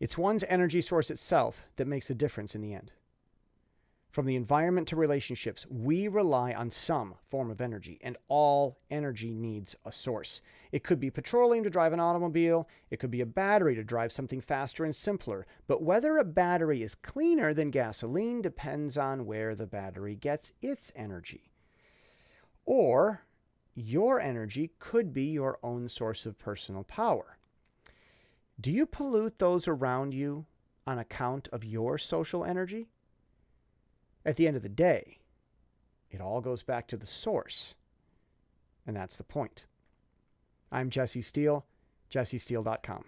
It's one's energy source itself that makes a difference in the end. From the environment to relationships, we rely on some form of energy, and all energy needs a source. It could be petroleum to drive an automobile, it could be a battery to drive something faster and simpler. But whether a battery is cleaner than gasoline depends on where the battery gets its energy. Or your energy could be your own source of personal power. Do you pollute those around you on account of your social energy? At the end of the day, it all goes back to the source. And that's the point. I'm Jesse Steele, jessesteele.com.